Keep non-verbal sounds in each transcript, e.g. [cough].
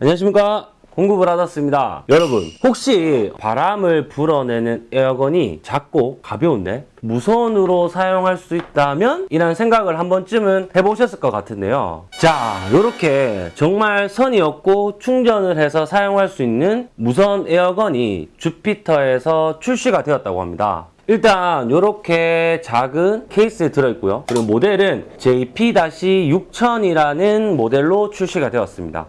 안녕하십니까? 공급을 받았습니다. 여러분 혹시 바람을 불어내는 에어건이 작고 가벼운데 무선으로 사용할 수 있다면? 이라는 생각을 한 번쯤은 해보셨을 것 같은데요. 자 이렇게 정말 선이 없고 충전을 해서 사용할 수 있는 무선 에어건이 주피터에서 출시가 되었다고 합니다. 일단 이렇게 작은 케이스에 들어있고요. 그리고 모델은 JP-6000이라는 모델로 출시가 되었습니다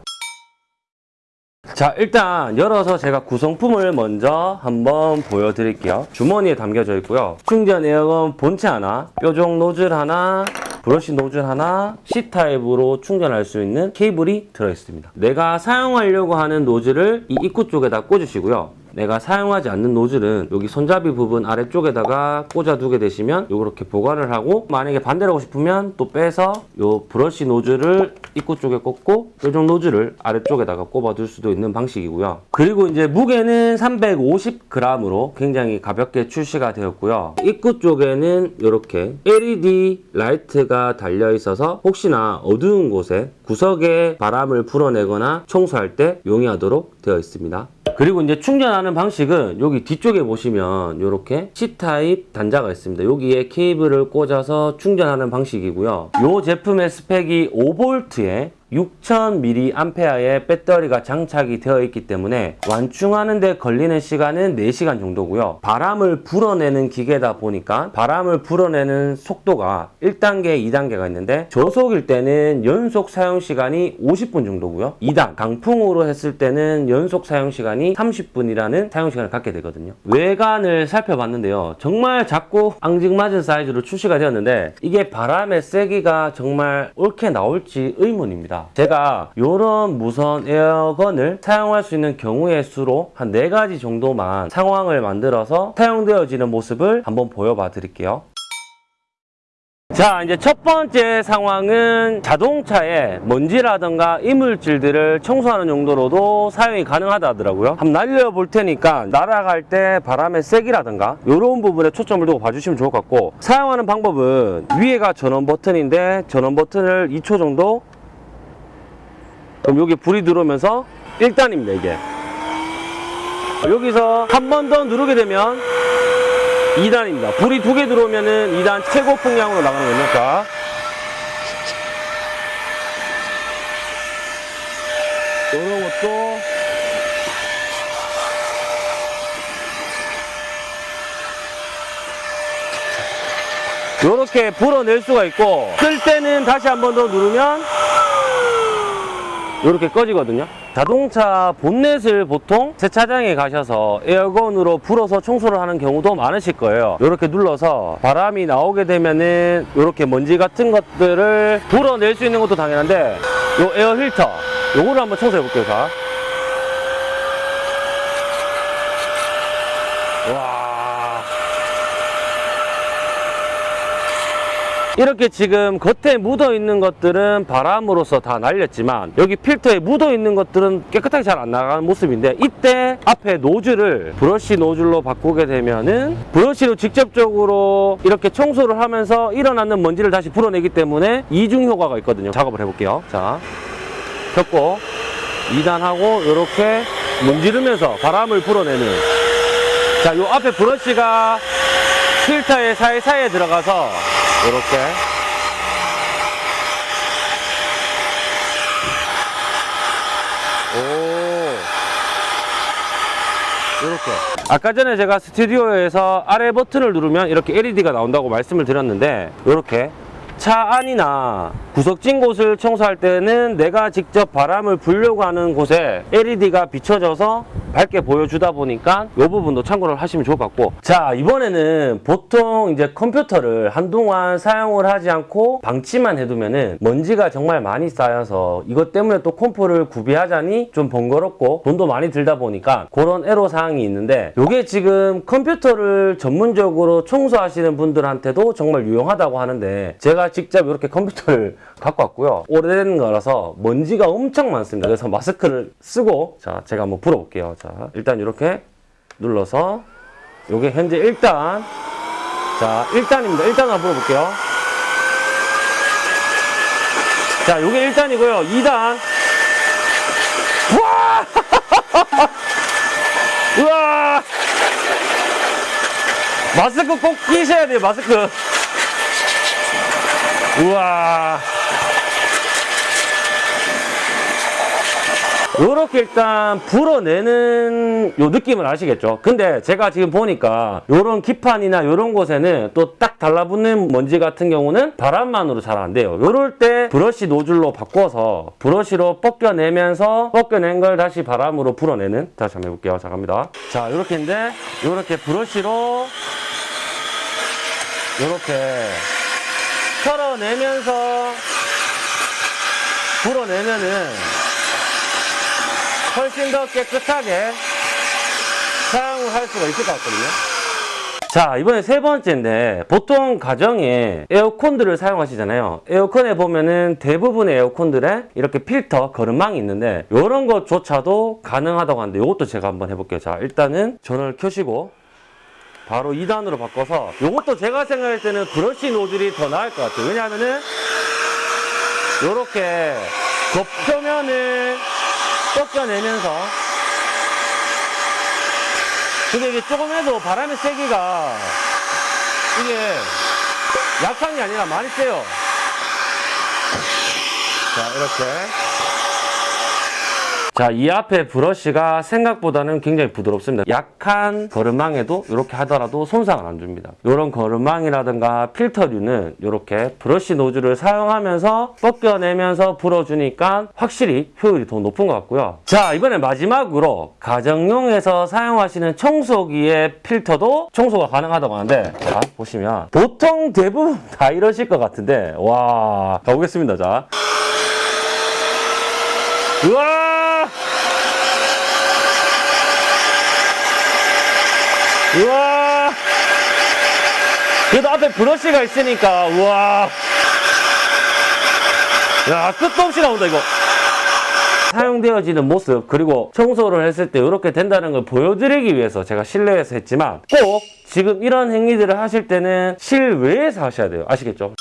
자 일단 열어서 제가 구성품을 먼저 한번 보여드릴게요. 주머니에 담겨져 있고요. 충전 에어건 본체 하나 뾰족 노즐 하나 브러쉬 노즐 하나 C타입으로 충전할 수 있는 케이블이 들어있습니다. 내가 사용하려고 하는 노즐을 이 입구 쪽에다 꽂으시고요 내가 사용하지 않는 노즐은 여기 손잡이 부분 아래쪽에다가 꽂아 두게 되시면 이렇게 보관을 하고 만약에 반대로 하고 싶으면 또 빼서 요 브러쉬 노즐을 입구 쪽에 꽂고 뾰족 노즐을 아래쪽에다가 꼽아 둘 수도 있는 방식이고요. 그리고 이제 무게는 350g으로 굉장히 가볍게 출시가 되었고요. 입구 쪽에는 이렇게 LED 라이트가 달려 있어서 혹시나 어두운 곳에 구석에 바람을 불어내거나 청소할 때 용이하도록 되어 있습니다 그리고 이제 충전하는 방식은 여기 뒤쪽에 보시면 이렇게 C타입 단자가 있습니다. 여기에 케이블을 꽂아서 충전하는 방식이고요. 이 제품의 스펙이 5V에 6000mAh의 배터리가 장착이 되어 있기 때문에 완충하는 데 걸리는 시간은 4시간 정도고요. 바람을 불어내는 기계다 보니까 바람을 불어내는 속도가 1단계, 2단계가 있는데 저속일 때는 연속 사용 시간이 50분 정도고요. 2단, 강풍으로 했을 때는 연속 사용 시간이 30분이라는 사용 시간을 갖게 되거든요. 외관을 살펴봤는데요. 정말 작고 앙증맞은 사이즈로 출시가 되었는데 이게 바람의 세기가 정말 옳게 나올지 의문입니다. 제가 이런 무선 에어건을 사용할 수 있는 경우의 수로 한 4가지 정도만 상황을 만들어서 사용되어지는 모습을 한번 보여봐 드릴게요. 자 이제 첫 번째 상황은 자동차에 먼지라든가 이물질들을 청소하는 용도로도 사용이 가능하다 하더라고요 한번 날려볼 테니까 날아갈 때 바람의 세기라든가 이런 부분에 초점을 두고 봐주시면 좋을 것 같고 사용하는 방법은 위에가 전원 버튼인데 전원 버튼을 2초 정도 그럼 여기 불이 들어오면서 1단입니다 이게 여기서 한 번 더 누르게 되면 2단입니다. 불이 두 개 들어오면은 2단 최고 풍량으로 나가는 거니까. 이런 것도 이렇게 불어낼 수가 있고 끌 때는 다시 한 번 더 누르면 이렇게 꺼지거든요. 자동차 본넷을 보통 세차장에 가셔서 에어건으로 불어서 청소를 하는 경우도 많으실 거예요. 이렇게 눌러서 바람이 나오게 되면은 이렇게 먼지 같은 것들을 불어낼 수 있는 것도 당연한데 이 에어 필터 요거를 한번 청소해 볼게요. 자. 와. 이렇게 지금 겉에 묻어 있는 것들은 바람으로서 다 날렸지만 여기 필터에 묻어 있는 것들은 깨끗하게 잘 안 나가는 모습인데 이때 앞에 노즐을 브러쉬 노즐로 바꾸게 되면은 브러쉬로 직접적으로 이렇게 청소를 하면서 일어나는 먼지를 다시 불어내기 때문에 이중 효과가 있거든요. 작업을 해볼게요. 자 켰고 2단하고 이렇게 문지르면서 바람을 불어내는. 자요 앞에 브러쉬가 필터의 사이사이에 들어가서 이렇게. 오. 이렇게. 아까 전에 제가 스튜디오에서 아래 버튼을 누르면 이렇게 LED가 나온다고 말씀을 드렸는데 이렇게. 차 안이나 구석진 곳을 청소할 때는 내가 직접 바람을 불려고 하는 곳에 LED가 비춰져서 밝게 보여주다 보니까 이 부분도 참고를 하시면 좋을 것 같고. 자 이번에는 보통 이제 컴퓨터를 한동안 사용을 하지 않고 방치만 해두면은 먼지가 정말 많이 쌓여서 이것 때문에 또 컴프를 구비하자니 좀 번거롭고 돈도 많이 들다 보니까 그런 애로사항이 있는데 이게 지금 컴퓨터를 전문적으로 청소하시는 분들한테도 정말 유용하다고 하는데 제가 직접 이렇게 컴퓨터를 [laughs] 갖고 왔고요. 오래된 거라서 먼지가 엄청 많습니다. 그래서 마스크를 쓰고 자 제가 한번 불어볼게요 자, 일단 이렇게 눌러서 요게 현재 1단 자, 1단입니다. 1단 한번 불어볼게요. 자, 요게 1단이고요. 2단 우와! [laughs] 우와! 마스크 꼭 끼셔야 돼요, 마스크. 우와. 요렇게 일단 불어내는 요 느낌을 아시겠죠? 근데 제가 지금 보니까 요런 기판이나 요런 곳에는 또 딱 달라붙는 먼지 같은 경우는 바람만으로 잘 안 돼요. 요럴 때 브러쉬 노즐로 바꿔서 브러쉬로 벗겨내면서 벗겨낸 걸 다시 바람으로 불어내는 다시 한번 해볼게요. 자, 갑니다. 자, 요렇게인데 요렇게 브러쉬로 요렇게 털어내면서 불어내면은 훨씬 더 깨끗하게 사용을 할 수가 있을 것 같거든요. 자, 이번에 세 번째인데 보통 가정에 에어컨들을 사용하시잖아요. 에어컨에 보면은 대부분의 에어컨들에 이렇게 필터, 거름망이 있는데 이런 것조차도 가능하다고 하는데 이것도 제가 한번 해볼게요. 자, 일단은 전원을 켜시고 바로 2단으로 바꿔서 이것도 제가 생각할 때는 브러쉬 노즐이 더 나을 것 같아요. 왜냐하면은 이렇게 겉표면을 벗겨내면서 근데 이게 조금 해도 바람의 세기가 이게 약한 게 아니라 많이 세요. 자, 이렇게. 자, 이 앞에 브러쉬가 생각보다는 굉장히 부드럽습니다. 약한 거름망에도 이렇게 하더라도 손상을 안 줍니다. 이런 거름망이라든가 필터류는 이렇게 브러쉬 노즐을 사용하면서 벗겨내면서 불어주니까 확실히 효율이 더 높은 것 같고요. 자, 이번에 마지막으로 가정용에서 사용하시는 청소기의 필터도 청소가 가능하다고 하는데 자, 보시면 보통 대부분 [laughs] 다 이러실 것 같은데 와, 가보겠습니다. 자. 우와! 우와! 그래도 앞에 브러쉬가 있으니까, 우와! 야, 끝도 없이 나온다, 이거. 사용되어지는 모습, 그리고 청소를 했을 때 이렇게 된다는 걸 보여드리기 위해서 제가 실내에서 했지만, 꼭 지금 이런 행위들을 하실 때는 실외에서 하셔야 돼요. 아시겠죠?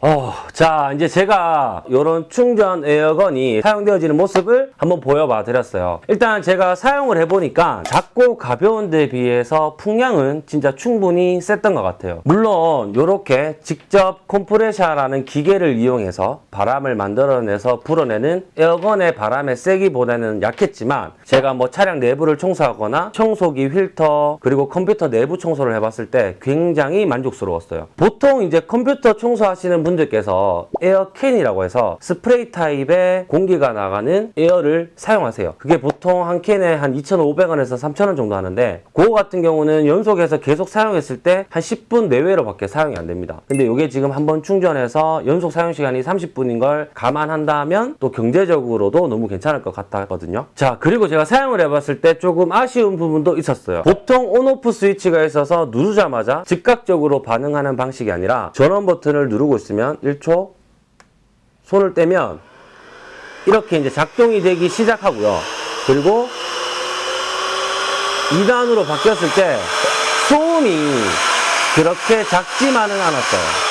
어, 자, 이제 제가 이런 충전 에어건이 사용되어지는 모습을 한번 보여봐 드렸어요. 일단 제가 사용을 해보니까 작고 가벼운 데 비해서 풍량은 진짜 충분히 셌던 것 같아요. 물론 이렇게 직접 컴프레셔라는 기계를 이용해서 바람을 만들어내서 불어내는 에어건의 바람의 세기보다는 약했지만 제가 뭐 차량 내부를 청소하거나 청소기 필터 그리고 컴퓨터 내부 청소를 해봤을 때 굉장히 만족스러웠어요. 보통 이제 컴퓨터 청소하시는 분들께서 에어캔이라고 해서 스프레이 타입의 공기가 나가는 에어를 사용하세요. 그게 보통 한 캔에 한 2,500원에서 3,000원 정도 하는데 그거 같은 경우는 연속해서 계속 사용했을 때 한 10분 내외로 밖에 사용이 안 됩니다. 근데 이게 지금 한번 충전해서 연속 사용 시간이 30분인 걸 감안한다면 또 경제적으로도 너무 괜찮을 것 같거든요. 자 그리고 제가 사용을 해봤을 때 조금 아쉬운 부분도 있었어요. 보통 온오프 스위치가 있어서 누르자마자 즉각적으로 반응하는 방식이 아니라 전원 버튼을 누르고 있으면 1초 손을 떼면 이렇게 이제 작동이 되기 시작하고요. 그리고 2단으로 바뀌었을 때 소음이 그렇게 작지만은 않았어요.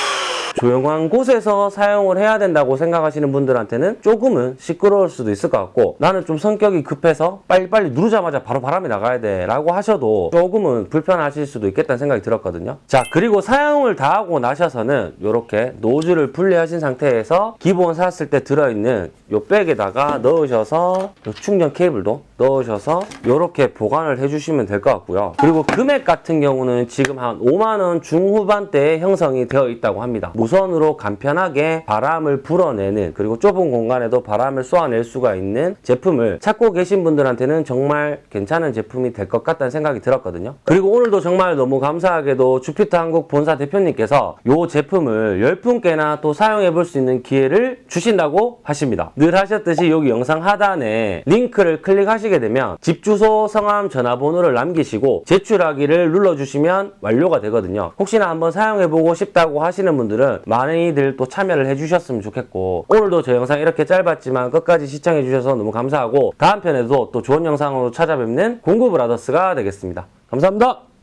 조용한 곳에서 사용을 해야 된다고 생각하시는 분들한테는 조금은 시끄러울 수도 있을 것 같고 나는 좀 성격이 급해서 빨리빨리 누르자마자 바로 바람이 나가야 돼 라고 하셔도 조금은 불편하실 수도 있겠다는 생각이 들었거든요. 자 그리고 사용을 다 하고 나셔서는 이렇게 노즐을 분리하신 상태에서 기본 샀을 때 들어있는 요 백에다가 넣으셔서 요 충전 케이블도 넣으셔서 이렇게 보관을 해주시면 될 것 같고요. 그리고 금액 같은 경우는 지금 한 5만원 중후반대에 형성이 되어 있다고 합니다. 무선으로 간편하게 바람을 불어내는 그리고 좁은 공간에도 바람을 쏘아낼 수가 있는 제품을 찾고 계신 분들한테는 정말 괜찮은 제품이 될 것 같다는 생각이 들었거든요. 그리고 오늘도 정말 너무 감사하게도 주피터 한국 본사 대표님께서 이 제품을 10분께나 또 사용해 볼 수 있는 기회를 주신다고 하십니다. 늘 하셨듯이 여기 영상 하단에 링크를 클릭하시 게 되면 집 주소, 성함, 전화번호를 남기시고 제출하기를 눌러주시면 완료가 되거든요 혹시나 한번 사용해보고 싶다고 하시는 분들은 많이들 또 참여를 해주셨으면 좋겠고 오늘도 저 영상 이렇게 짧았지만 끝까지 시청해주셔서 너무 감사하고 다음 편에도 또 좋은 영상으로 찾아뵙는 공구브라더스가 되겠습니다. 감사합니다.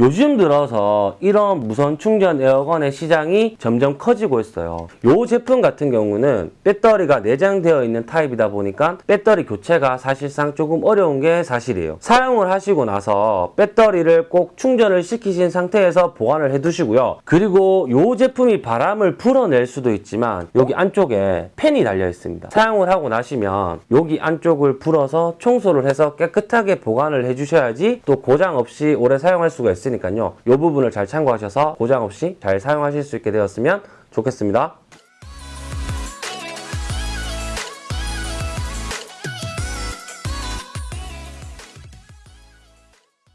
요즘 들어서 이런 무선 충전 에어건의 시장이 점점 커지고 있어요. 이 제품 같은 경우는 배터리가 내장되어 있는 타입이다 보니까 배터리 교체가 사실상 조금 어려운 게 사실이에요. 사용을 하시고 나서 배터리를 꼭 충전을 시키신 상태에서 보관을 해 두시고요. 그리고 이 제품이 바람을 불어낼 수도 있지만 여기 안쪽에 팬이 달려 있습니다. 사용을 하고 나시면 여기 안쪽을 불어서 청소를 해서 깨끗하게 보관을 해 주셔야지 또 고장 없이 오래 사용할 수가 있으니까요. 이 부분을 잘 참고하셔서 고장 없이 잘 사용하실 수 있게 되었으면 좋겠습니다.